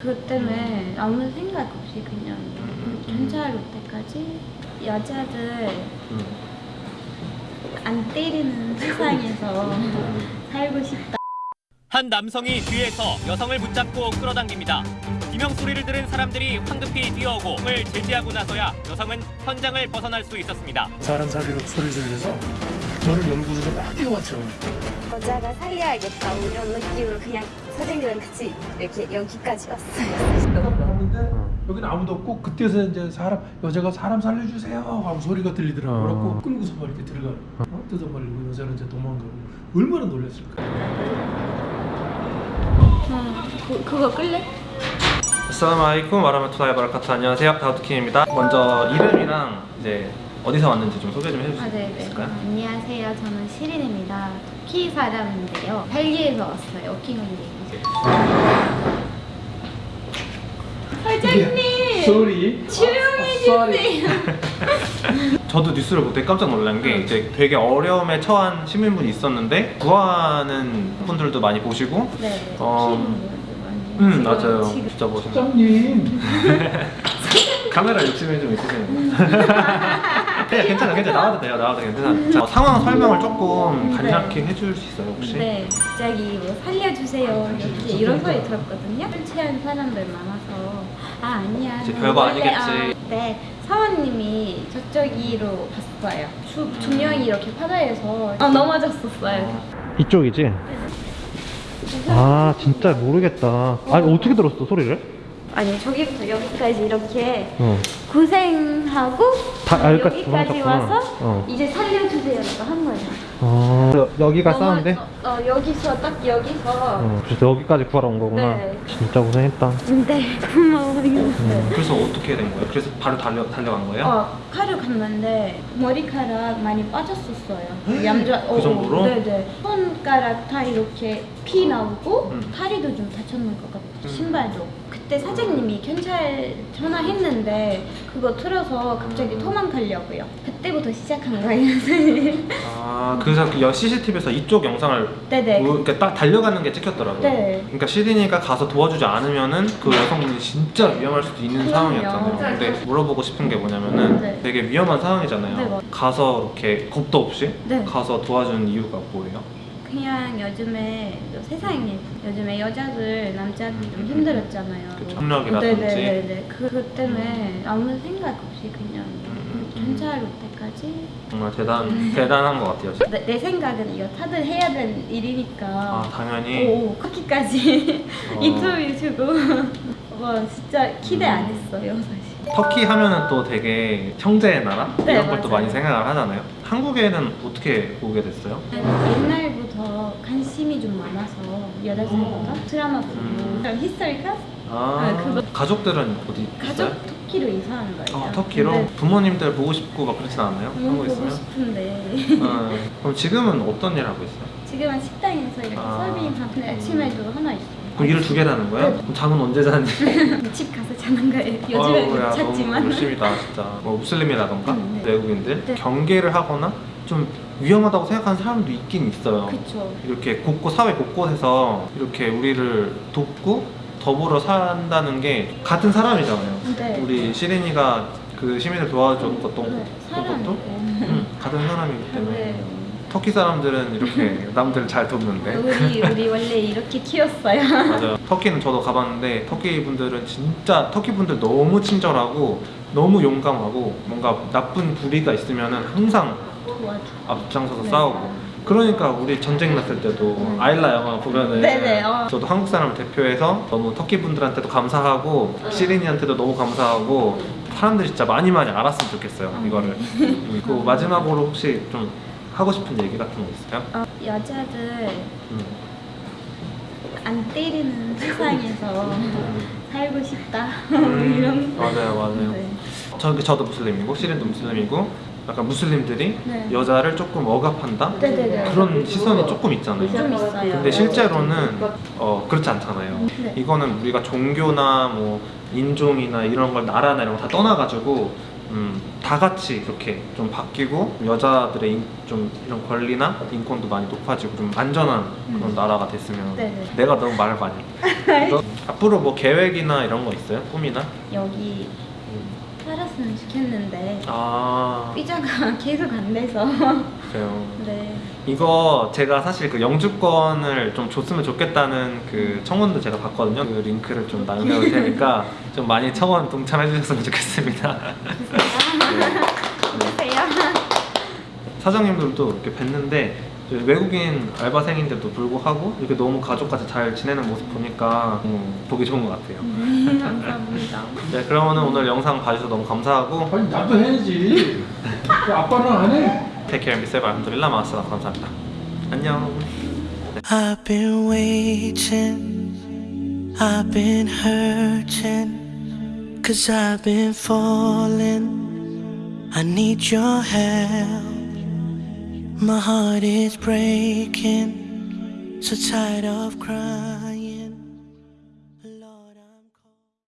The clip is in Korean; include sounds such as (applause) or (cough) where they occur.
그것 때문에 아무 생각 없이 그냥 경찰 올 때까지 여자들 음. 안 때리는 세상에서 살고 싶다. 한 남성이 뒤에서 여성을 붙잡고 끌어당깁니다. 비명 소리를 들은 사람들이 황급히 뛰어오고 을 제지하고 나서야 여성은 현장을 벗어날 수 있었습니다. 사람 살리러 소리 들려서 저를 연구소로 막 뛰어왔죠. 여자가 살려야겠다 이런 느낌으로 그냥 선생님이랑 같이 이렇게 여기까지 왔어요. 나오는데 여기는 아무도 없고 그때서 이제 사람 여자가 사람 살려주세요 하고 소리가 들리더라고. 그래갖고 끌고서 막 이렇게 들어가. 어? 뜯어버리고 여자는 이제 도망가고 얼마나 놀랐을까. 어, 그, 그거 끌래? 아살라마이쿰 와라마투라이 바라카투 안녕하세요 다우트킴입니다 먼저 이름이랑 이제 어디서 왔는지 좀 소개 좀 해주실 아, 수 네네. 있을까요? 안녕하세요. 저는 시린입니다. 터키 사람인데요. 벨기에에서 왔어요. 오킹홀리. 사장님! 소리. 조용해주세요. 저도 뉴스를 보고 되게 깜짝 놀란 게 이제 되게 어려움에 처한 시민분이 있었는데 구하는 분들도 많이 보시고 네. 어, 분들 많이. 음 맞아요 지금 진짜 멋있는 사장님. (laughs) 카메라 욕심이 좀 있으시네요 그냥 괜찮아 괜찮아 나와도 돼요 나와도 괜찮아 자, 상황 설명을 조금 간략히 해줄 수 있어요 혹시? 네, 갑자기 뭐 살려주세요 이렇게 이런 소리 들었거든요. 술 취한 사람들 많아서 아 아니야. 이제 너 별거 원래- 아니겠지. 아, 네, 사원님이 저쪽으로 봤어요. 두, 두 명이 이렇게 바다에서 아, 넘어졌었어요. 이쪽이지? 아 진짜 모르겠다 아니 어떻게 들었어 소리를? 아니 저기부터 여기까지 이렇게 어. 고생하고 다- 아, 여기까지. 와서 어. 이제 살려주세요라고 한 거예요. 어 여기가 싸운데? 어, 어, 여기서 딱 여기서. 어, 그래서 여기까지 구하러 온 거구나. 네. 진짜 고생했다. 네, 고마워요. 음, 그래서 어떻게 된 거예요? 그래서 바로 달려 달려간 거예요? 어, 칼을 갔는데 머리카락 많이 빠졌었어요. 얌자. 그 정도로? 네네. 손가락 다 이렇게 피 나오고 음. 다리도 좀 다쳤는 것 같아요. 음. 신발도. 그때 사장님이 경찰 전화했는데 그거 틀어서 갑자기 음. 도망가려고요. 그때부터 시작한 거예요, (laughs) 선생님. 아 그래서 그 CCTV에서 이쪽 영상을 네네. 뭐 이렇게 딱 달려가는 게 찍혔더라고요. 네. 그러니까 시린이가 가서 도와주지 않으면은 그 여성분이 진짜 위험할 수도 있는 그럼요. 상황이었잖아요. 근데 물어보고 싶은 게 뭐냐면은 네. 되게 위험한 상황이잖아요. 네, 맞- 가서 이렇게 겁도 없이 네. 가서 도와주는 이유가 뭐예요? 그냥 요즘에 세상에 요즘에 여자들 남자들 좀 힘들었잖아요. 그쵸. 협력이라든지. 네네네. 그것 때문에 아무 생각 없이 그냥 음. 올 때까지 정말 대단 대단한 것 같아요. 내, 내 생각은 이거 다들 해야 되는 일이니까. 아 당연히. 오, 커키까지 어. 인터뷰 주고 (laughs) 와 진짜 기대 안 했어요 사실. 터키 하면은 또 되게 형제의 나라 네, 이런 걸또 맞아요. 많이 생각을 하잖아요. 한국에는 어떻게 오게 됐어요? 옛날 관심이 좀 많아서 여덟 살부터 드라마 보고 음. historical 아, 아, 그거- 가족들은 어디 가족 있어요? 터키로 이사한 거예요. 아, 터키로 네. 부모님들 보고 싶고 막 그렇진 않아요? 너무 한국에 보고 있으면? 싶은데 어, 그럼 지금은 어떤 일 하고 있어요? 지금은 식당에서 이렇게 아. 서빙하는데 아침에도 하나 있어요. 그럼 일을 두 하는 거예요? 네. 그럼 잠은 언제 자는지? (laughs) 집 가서 자는 거예요. 못 자지만. 너무 열심이다 진짜 뭐 무슬림이라던가 음, 네. 외국인들 네. 경계를 하거나 좀 위험하다고 생각하는 사람도 있긴 있어요 그쵸. 이렇게 곳곳 사회 곳곳에서 이렇게 우리를 돕고 더불어 산다는 게 같은 사람이잖아요 네. 우리 시린이가 그 시민을 도와줬던 것도 네, 사람이고. 음, 같은 사람이기 때문에 네. 터키 사람들은 이렇게 (laughs) 남들을 잘 돕는데 우리 우리 원래 이렇게 키웠어요. 맞아요. 터키는 저도 가봤는데 터키 분들은 진짜 터키 분들 너무 친절하고 너무 용감하고 뭔가 나쁜 불의가 있으면은 항상 도와줘. 앞장서서 네. 싸우고 그러니까 우리 전쟁 났을 때도 음. 아일라 영화 보면은 네네, 어. 저도 한국 사람을 대표해서 너무 터키 분들한테도 감사하고 시린이한테도 너무 감사하고 사람들이 진짜 많이 많이 알았으면 좋겠어요 음. 이거를 (laughs) 음, 그 마지막으로 혹시 좀 하고 싶은 얘기 같은 거 있어요? 어, 여자들 음. 안 때리는 세상에서 (laughs) 살고 싶다. 음, (laughs) 이런. 맞아요 맞아요 네. 저, 저도 무슬림이고 시린도 무슬림이고 약간 무슬림들이 네. 여자를 조금 억압한다? 네네네. 그런 시선이 조금 있잖아요 좀 있어요. 근데 실제로는 어, 그렇지 않잖아요 네. 이거는 우리가 종교나 뭐 인종이나 이런 걸 나라나 이런 거 다 떠나가지고 음, 다 같이 이렇게 좀 바뀌고 여자들의 인- 좀 이런 권리나 인권도 많이 높아지고 좀 안전한 그런 나라가 됐으면 음. 네네. 내가 너무 말을 많이 (laughs) 앞으로 뭐 계획이나 이런 거 있어요? 꿈이나? 여기 음. 살았으면 좋겠는데 아. 비자가 (laughs) 계속 안 돼서. 그래요? (laughs) 네. 이거 제가 사실 그 영주권을 좀 줬으면 좋겠다는 그 청원도 제가 봤거든요. 그 링크를 좀 남겨놓을 테니까 (laughs) 좀 많이 청원 동참해 주셨으면 좋겠습니다. 안녕하세요. 사장님들도 이렇게 뵀는데 외국인 알바생인데도 불구하고 이렇게 너무 가족같이 잘 지내는 모습 보니까 음, 보기 좋은 것 같아요. 네, (laughs) 감사합니다. 네, 그러면 오늘 영상 봐주셔서 너무 감사하고 아니 나도 해야지. 왜 아빠는 안 해? Take care, 미세바 알함드릴라 마스라 감사합니다. 안녕. I've been waiting, I've been hurting, cause I've been falling. I need your help. My heart is breaking, so tired of crying.